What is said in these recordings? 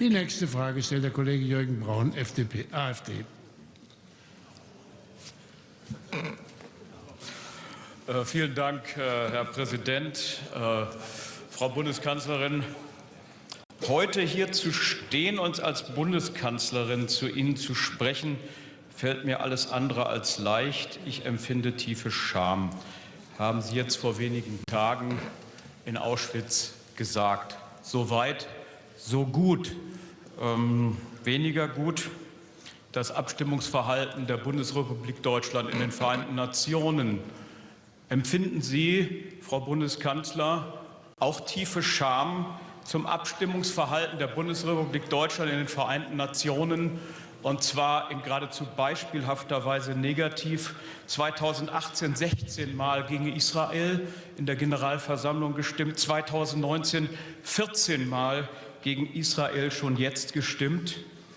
Die nächste Frage stellt der Kollege Jürgen Braun, FDP, AfD. Äh, vielen Dank, äh, Herr Präsident. Äh, Frau Bundeskanzlerin, heute hier zu stehen und als Bundeskanzlerin zu Ihnen zu sprechen, fällt mir alles andere als leicht. Ich empfinde tiefe Scham, haben Sie jetzt vor wenigen Tagen in Auschwitz gesagt. So weit, so gut. Ähm, weniger gut das Abstimmungsverhalten der Bundesrepublik Deutschland in den Vereinten Nationen Empfinden Sie, Frau Bundeskanzler, auch tiefe Scham zum Abstimmungsverhalten der Bundesrepublik Deutschland in den Vereinten Nationen und zwar in geradezu beispielhafter Weise negativ. 2018 16 Mal gegen Israel in der Generalversammlung gestimmt, 2019 14 Mal gegen Israel schon jetzt gestimmt.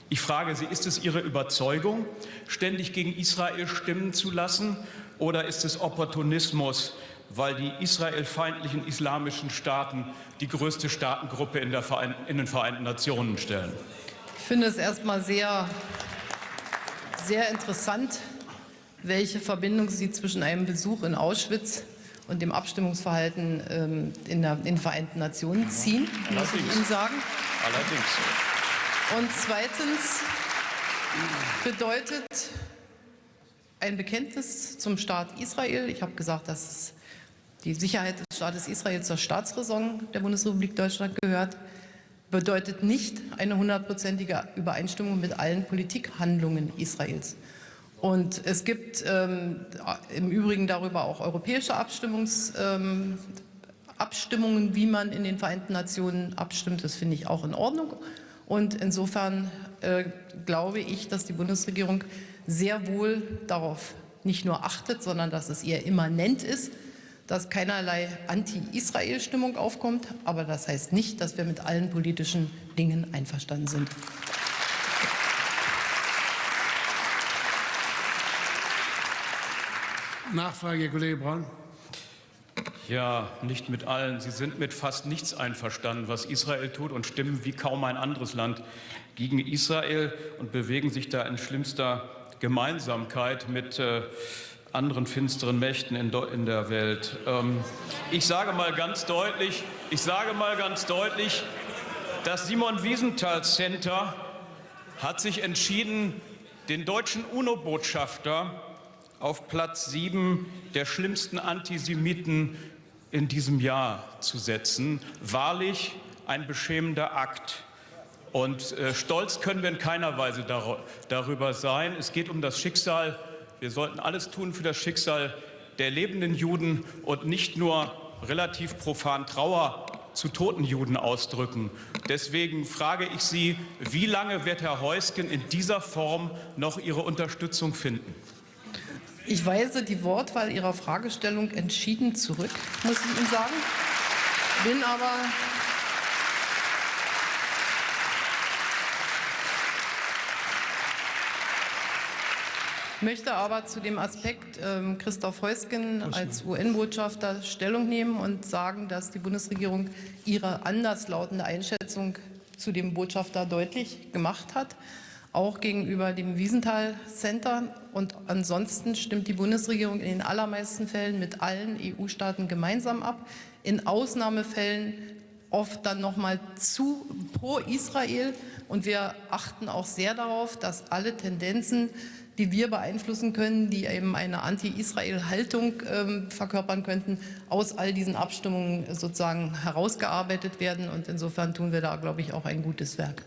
Ich frage Sie, ist es Ihre Überzeugung, ständig gegen Israel stimmen zu lassen? Oder ist es Opportunismus, weil die israelfeindlichen islamischen Staaten die größte Staatengruppe in, in, den Vereinten Nationen stellen? Ich finde es erstmal sehr, sehr interessant, welche Verbindung Sie zwischen einem Besuch in Auschwitz und dem Abstimmungsverhalten ähm, in, der, in den Vereinten Nationen ziehen, muss ich Ihnen sagen. Allerdings. Und zweitens bedeutet ein Bekenntnis zum Staat Israel. Ich habe gesagt, dass die Sicherheit des Staates Israel zur Staatsräson der Bundesrepublik Deutschland gehört, bedeutet nicht eine hundertprozentige Übereinstimmung mit allen Politikhandlungen Israels. Und es gibt ähm, im Übrigen darüber auch europäische Abstimmungs, ähm, Abstimmungen, wie man in den Vereinten Nationen abstimmt. Das finde ich auch in Ordnung. Und insofern äh, glaube ich, dass die Bundesregierung sehr wohl darauf nicht nur achtet, sondern dass es ihr immanent ist, dass keinerlei Anti-Israel-Stimmung aufkommt. Aber das heißt nicht, dass wir mit allen politischen Dingen einverstanden sind. Nachfrage, Kollege Braun. Ja, nicht mit allen. Sie sind mit fast nichts einverstanden, was Israel tut und stimmen wie kaum ein anderes Land gegen Israel und bewegen sich da in schlimmster Gemeinsamkeit mit äh, anderen finsteren Mächten in, in der Welt. Ähm, ich sage mal ganz deutlich, ich sage mal ganz deutlich, das Simon Wiesenthal Center hat sich entschieden, den deutschen UNO-Botschafter auf Platz sieben der schlimmsten Antisemiten in diesem Jahr zu setzen. Wahrlich ein beschämender Akt. Und äh, stolz können wir in keiner Weise dar darüber sein. Es geht um das Schicksal. Wir sollten alles tun für das Schicksal der lebenden Juden und nicht nur relativ profan Trauer zu toten Juden ausdrücken. Deswegen frage ich Sie, wie lange wird Herr Heusgen in dieser Form noch Ihre Unterstützung finden? Ich weise die Wortwahl Ihrer Fragestellung entschieden zurück, muss ich Ihnen sagen. Bin aber möchte aber zu dem Aspekt ähm, Christoph Heusgen als UN-Botschafter Stellung nehmen und sagen, dass die Bundesregierung ihre anderslautende Einschätzung zu dem Botschafter deutlich gemacht hat auch gegenüber dem Wiesenthal Center. Und ansonsten stimmt die Bundesregierung in den allermeisten Fällen mit allen EU-Staaten gemeinsam ab. In Ausnahmefällen oft dann nochmal zu pro Israel. Und wir achten auch sehr darauf, dass alle Tendenzen, die wir beeinflussen können, die eben eine Anti-Israel-Haltung ähm, verkörpern könnten, aus all diesen Abstimmungen sozusagen herausgearbeitet werden. Und insofern tun wir da, glaube ich, auch ein gutes Werk.